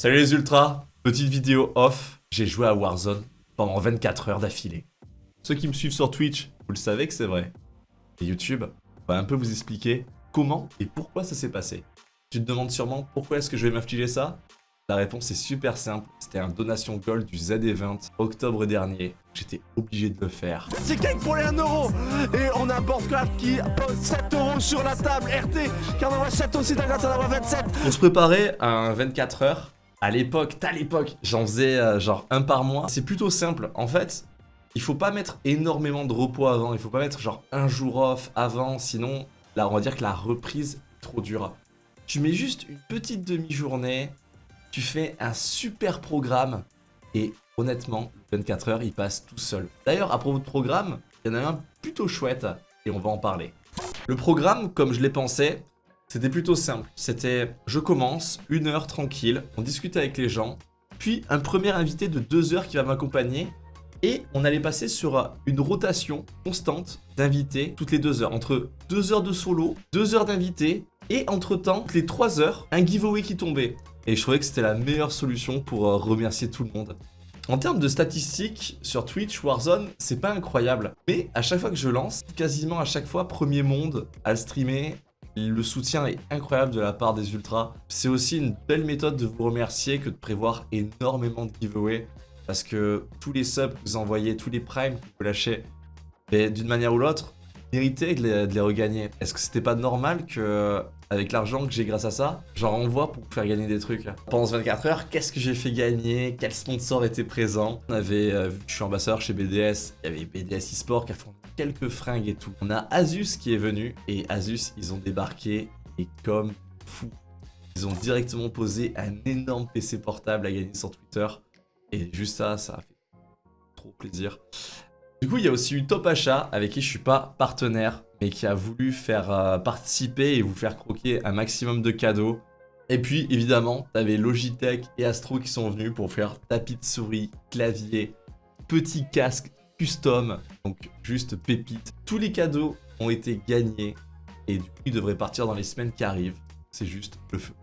Salut les ultras, petite vidéo off, j'ai joué à Warzone pendant 24 heures d'affilée. Ceux qui me suivent sur Twitch, vous le savez que c'est vrai. Et YouTube va un peu vous expliquer comment et pourquoi ça s'est passé. Tu te demandes sûrement pourquoi est-ce que je vais m'affliger ça? La réponse est super simple, c'était un donation gold du ZD20 octobre dernier. J'étais obligé de le faire. C'est gang pour les 1 euro Et on a Boardcraft qui pose 7 euros sur la table RT qui en envoie 7 aussi, ça en envoie 27 On se préparait à un 24 heures. À l'époque, à l'époque, j'en faisais euh, genre un par mois. C'est plutôt simple. En fait, il faut pas mettre énormément de repos avant. Il faut pas mettre genre un jour off avant. Sinon, là, on va dire que la reprise est trop dure. Tu mets juste une petite demi-journée. Tu fais un super programme. Et honnêtement, 24 heures, il passe tout seul. D'ailleurs, à propos de programme, il y en a un plutôt chouette. Et on va en parler. Le programme, comme je l'ai pensé, c'était plutôt simple. C'était, je commence, une heure tranquille, on discute avec les gens, puis un premier invité de deux heures qui va m'accompagner, et on allait passer sur une rotation constante d'invités toutes les deux heures. Entre deux heures de solo, deux heures d'invités, et entre-temps, les trois heures, un giveaway qui tombait. Et je trouvais que c'était la meilleure solution pour euh, remercier tout le monde. En termes de statistiques, sur Twitch, Warzone, c'est pas incroyable. Mais à chaque fois que je lance, quasiment à chaque fois, premier monde à le streamer, le soutien est incroyable de la part des ultras. C'est aussi une belle méthode de vous remercier que de prévoir énormément de giveaways. Parce que tous les subs que vous envoyez, tous les primes que vous lâchez, d'une manière ou l'autre, méritez de les, de les regagner. Est-ce que c'était pas normal que, avec l'argent que j'ai grâce à ça, j'en renvoie pour faire gagner des trucs Pendant ce 24 heures, qu'est-ce que j'ai fait gagner? Quels sponsors étaient présents On avait, euh, vu que je suis ambassadeur chez BDS, il y avait BDS eSport qui a fourni fringues et tout. On a Asus qui est venu et Asus, ils ont débarqué et comme fou. Ils ont directement posé un énorme PC portable à gagner sur Twitter. Et juste ça, ça a fait trop plaisir. Du coup, il y a aussi eu Top Achat, avec qui je suis pas partenaire, mais qui a voulu faire euh, participer et vous faire croquer un maximum de cadeaux. Et puis, évidemment, t'avais Logitech et Astro qui sont venus pour faire tapis de souris, clavier, petit casque custom, donc juste pépite. Tous les cadeaux ont été gagnés et du coup ils devraient partir dans les semaines qui arrivent. C'est juste le feu.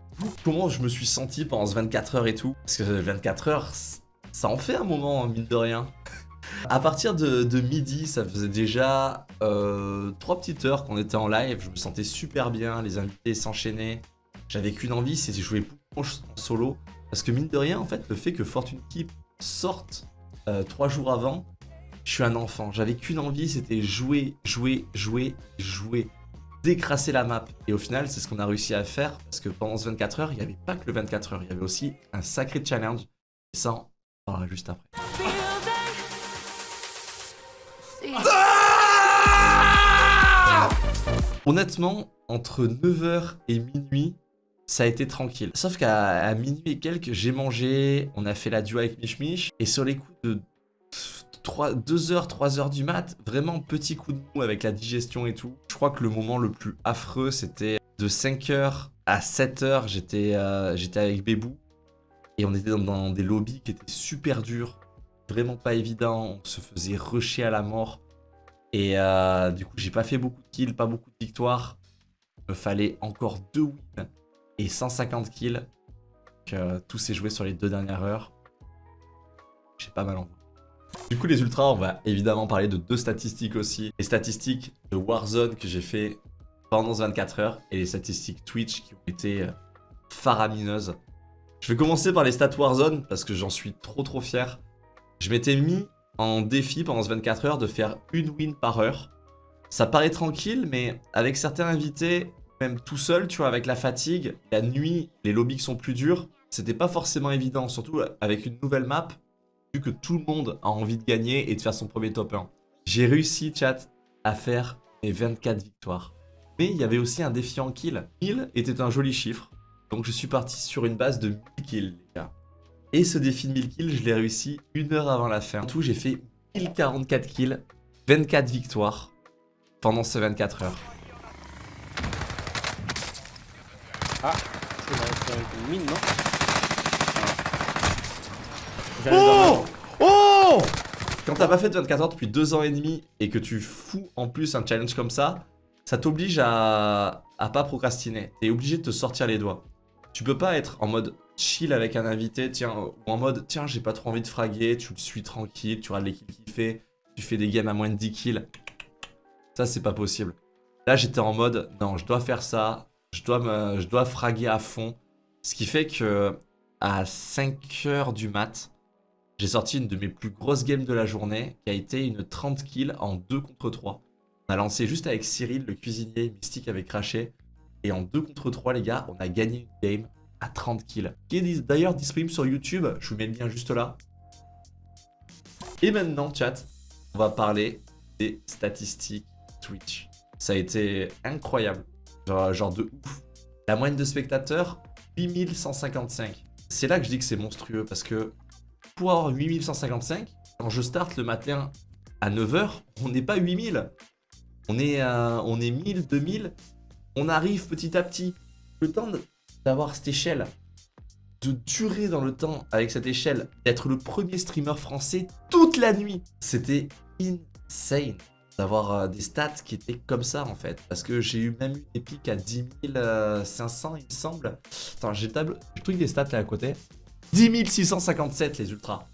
Comment je me suis senti pendant ce 24 heures et tout? Parce que 24 heures, ça en fait un moment, hein, mine de rien. À partir de, midi, ça faisait déjà euh, 3 petites heures qu'on était en live. Je me sentais super bien, les invités s'enchaînaient. J'avais qu'une envie, c'était jouer en solo. Parce que mine de rien, en fait, le fait que Fortune Keep sorte 3 euh, jours avant, je suis un enfant. J'avais qu'une envie, c'était jouer, jouer, jouer, jouer. Décrasser la map. Et au final, c'est ce qu'on a réussi à faire. Parce que pendant ce 24 heures, il n'y avait pas que le 24 heures. Il y avait aussi un sacré challenge. Et ça, on parlera juste après. Honnêtement, entre 9h et minuit, ça a été tranquille. Sauf qu'à minuit et quelques, j'ai mangé, on a fait la duo avec Mich Mich, et sur les coups de 2h, 3h du mat, vraiment petit coup de mou avec la digestion et tout. Je crois que le moment le plus affreux, c'était de 5h à 7h, j'étais euh, avec Bébou. Et on était dans, des lobbies qui étaient super durs, vraiment pas évident, on se faisait rusher à la mort. Et euh, du coup, j'ai pas fait beaucoup de kills, pas beaucoup de victoires. Il me fallait encore 2 wins et 150 kills. Donc, tout s'est joué sur les deux dernières heures. J'ai pas mal envie. Du coup les ultras, on va évidemment parler de deux statistiques aussi. Les statistiques de Warzone que j'ai fait pendant 24 heures et les statistiques Twitch qui ont été euh, faramineuses. Je vais commencer par les stats Warzone parce que j'en suis trop trop fier. Je m'étais mis en défi pendant ce 24 heures de faire une win par heure. Ça paraît tranquille, mais avec certains invités, même tout seul, tu vois, avec la fatigue, la nuit, les lobbies sont plus durs, c'était pas forcément évident, surtout avec une nouvelle map vu que tout le monde a envie de gagner et de faire son premier top 1. J'ai réussi, chat, à faire mes 24 victoires. Mais il y avait aussi un défi en kill. 1000 était un joli chiffre, donc je suis parti sur une base de 1000 kills, les gars. Et ce défi de 1000 kills, je l'ai réussi une heure avant la fin. En tout, j'ai fait 1044 kills, 24 victoires pendant ces 24 heures. Ah, c'est une mine, non? Oh Oh Quand t'as pas fait de 24 heures depuis 2 ans et demi et que tu fous en plus un challenge comme ça, ça t'oblige à... à pas procrastiner. T'es obligé de te sortir les doigts. Tu peux pas être en mode chill avec un invité, tiens, ou en mode, tiens, j'ai pas trop envie de fraguer, tu le suis tranquille, tu regardes les kills qu'il fait, tu fais des games à moins de 10 kills. Ça, c'est pas possible. Là, j'étais en mode, non, je dois faire ça, je dois, me, je dois fraguer à fond. Ce qui fait que à 5h du mat, j'ai sorti une de mes plus grosses games de la journée, qui a été une 30 kills en 2 contre 3. On a lancé juste avec Cyril, le cuisinier, Mystique avait craché. Et en 2 contre 3, les gars, on a gagné une game à 30 kills. Qui est d'ailleurs disponible sur YouTube. Je vous mets le lien juste là. Et maintenant, chat, on va parler des statistiques Twitch. Ça a été incroyable. Genre, genre de ouf. La moyenne de spectateurs, 8155. C'est là que je dis que c'est monstrueux parce que pour avoir 8155, quand je starte le matin à 9h, on n'est pas 8000. On est, on est 1000, 2000. On arrive petit à petit. Le temps d'avoir cette échelle, de durer dans le temps avec cette échelle, d'être le premier streamer français toute la nuit, c'était insane d'avoir euh, des stats qui étaient comme ça en fait. Parce que j'ai eu même eu des pics à 10 500 il me semble. Attends, j'ai le truc des stats là à côté. 10 657 les ultras.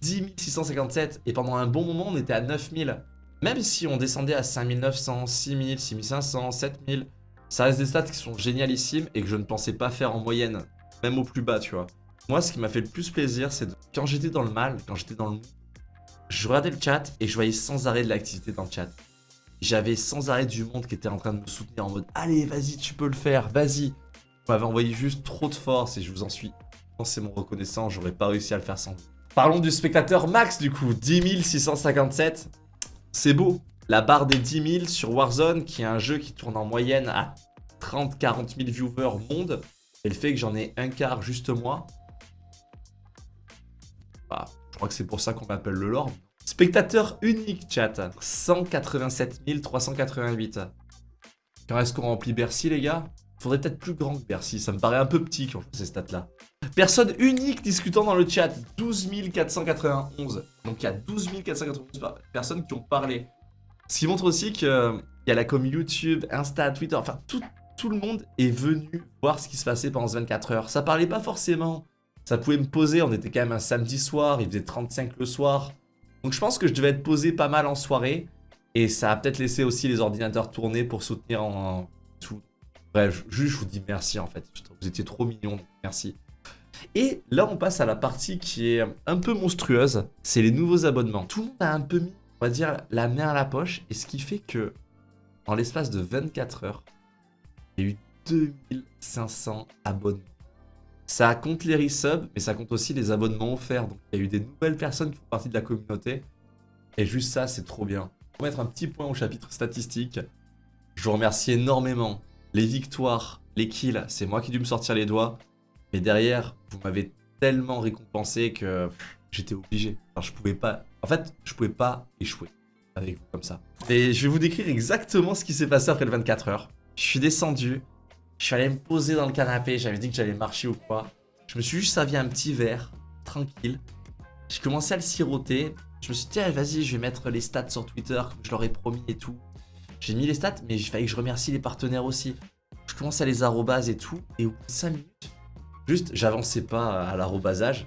10 657 et pendant un bon moment on était à 9000. Même si on descendait à 5900, 6000, 6500, 7000, ça reste des stats qui sont génialissimes et que je ne pensais pas faire en moyenne, même au plus bas, tu vois. Moi, ce qui m'a fait le plus plaisir, c'est quand j'étais dans le mal, quand j'étais dans le mou, je regardais le chat et je voyais sans arrêt de l'activité dans le chat. J'avais sans arrêt du monde qui était en train de me soutenir en mode « Allez, vas-y, tu peux le faire, vas-y !» Vous m'avez envoyé juste trop de force et je vous en suis mon reconnaissant, j'aurais pas réussi à le faire sans. Parlons du spectateur max du coup, 10 657. C'est beau. La barre des 10 000 sur Warzone, qui est un jeu qui tourne en moyenne à 30-40 000 viewers monde, et le fait que j'en ai un quart juste moi, bah, je crois que c'est pour ça qu'on m'appelle le Lord. Spectateur unique, chat. 187 388. Quand est-ce qu'on remplit Bercy, les gars? Faudrait peut-être plus grand que Bercy. Ça me paraît un peu petit quand je vois ces stats-là. Personne unique discutant dans le chat. 12 491. Donc il y a 12 491 personnes qui ont parlé. Ce qui montre aussi qu'il y a la com YouTube, Insta, Twitter, enfin tout, le monde est venu voir ce qui se passait pendant ce 24 heures. Ça parlait pas forcément. Ça pouvait me poser, on était quand même un samedi soir, il faisait 35 le soir. Donc je pense que je devais être posé pas mal en soirée. Et ça a peut-être laissé aussi les ordinateurs tourner pour soutenir en, tout. Bref, juste je vous dis merci en fait. Vous étiez trop mignons, merci. Et là, on passe à la partie qui est un peu monstrueuse. C'est les nouveaux abonnements. Tout le monde a un peu mis, on va dire, la main à la poche. Et ce qui fait que, en l'espace de 24 heures, il y a eu 2500 abonnements. Ça compte les resubs, mais ça compte aussi les abonnements offerts. Donc, il y a eu des nouvelles personnes qui font partie de la communauté. Et juste ça, c'est trop bien. Pour mettre un petit point au chapitre statistique, je vous remercie énormément. Les victoires, les kills, c'est moi qui ai dû me sortir les doigts. Mais derrière, vous m'avez tellement récompensé que j'étais obligé. Je pouvais pas... En fait, je pouvais pas échouer avec vous comme ça. Et je vais vous décrire exactement ce qui s'est passé après le 24 heures. Je suis descendu, je suis allé me poser dans le canapé, j'avais dit que j'allais marcher ou quoi. Je me suis juste servi un petit verre, tranquille. J'ai commencé à le siroter. Je me suis dit, vas-y, je vais mettre les stats sur Twitter, comme je leur ai promis et tout. J'ai mis les stats, mais il fallait que je remercie les partenaires aussi. Je commence à les arrobases et tout, et au bout de 5 minutes, Juste, j'avançais pas à l'arrobasage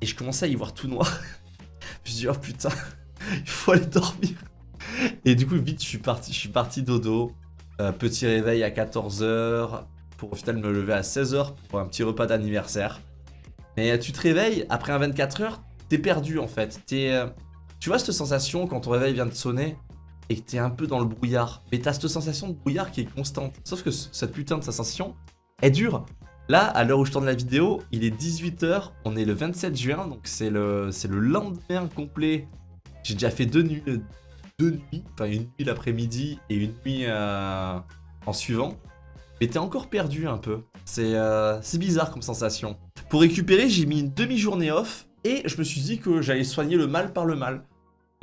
et je commençais à y voir tout noir. je me suis dit, oh putain, il faut aller dormir. Et du coup, vite, je suis parti, je suis parti dodo. Euh, petit réveil à 14h pour au final me lever à 16h pour un petit repas d'anniversaire. Mais tu te réveilles, après un 24 h t'es perdu en fait. Es, euh, tu vois cette sensation quand ton réveil vient de sonner? Et que t'es un peu dans le brouillard. Mais t'as cette sensation de brouillard qui est constante. Sauf que cette putain de sensation est dure. Là, à l'heure où je tourne la vidéo, il est 18h, on est le 27 juin, donc c'est le, le lendemain complet. J'ai déjà fait deux nuits, deux nuits, enfin une nuit l'après-midi et une nuit euh, en suivant. Mais t'es encore perdu un peu. Euh, c'est bizarre comme sensation. Pour récupérer, j'ai mis une demi-journée off et je me suis dit que j'allais soigner le mal par le mal.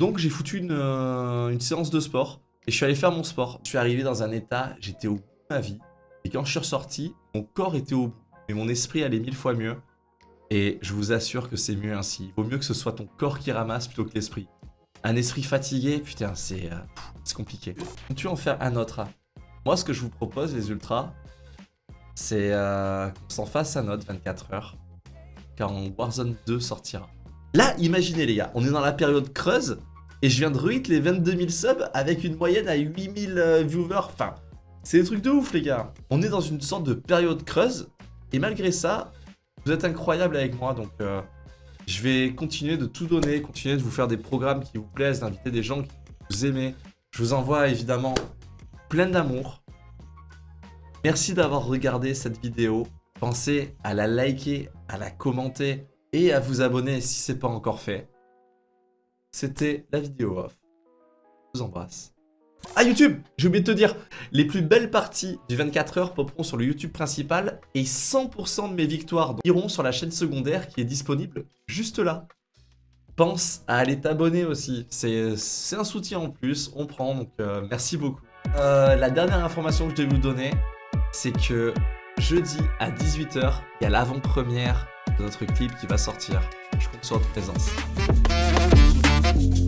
Donc j'ai foutu une, euh, une séance de sport et je suis allé faire mon sport. Je suis arrivé dans un état, j'étais au bout de ma vie. Et quand je suis ressorti, mon corps était au bout, mais mon esprit allait mille fois mieux. Et je vous assure que c'est mieux ainsi. Il vaut mieux que ce soit ton corps qui ramasse plutôt que l'esprit. Un esprit fatigué, putain, c'est euh, compliqué. Tu en faire un autre? Moi, ce que je vous propose, les ultras, c'est euh, qu'on s'en fasse à notre 24 heures, quand Warzone 2 sortira. Là, imaginez les gars, on est dans la période creuse, et je viens de ruit les 22 000 subs avec une moyenne à 8000 euh, viewers. Enfin, c'est des trucs de ouf les gars. On est dans une sorte de période creuse, et malgré ça, vous êtes incroyables avec moi, donc euh, je vais continuer de tout donner, continuer de vous faire des programmes qui vous plaisent, d'inviter des gens qui vous aimez. Je vous envoie évidemment plein d'amour. Merci d'avoir regardé cette vidéo. Pensez à la liker, à la commenter et à vous abonner si ce n'est pas encore fait. C'était la vidéo off. Je vous embrasse. Ah YouTube, j'ai oublié de te dire, les plus belles parties du 24 heures popperont sur le YouTube principal et 100% de mes victoires iront sur la chaîne secondaire qui est disponible juste là. Pense à aller t'abonner aussi, c'est un soutien en plus, on prend, donc euh, merci beaucoup. Euh, la dernière information que je vais vous donner, c'est que jeudi à 18h, il y a l'avant-première de notre clip qui va sortir. Je compte sur votre présence. thank you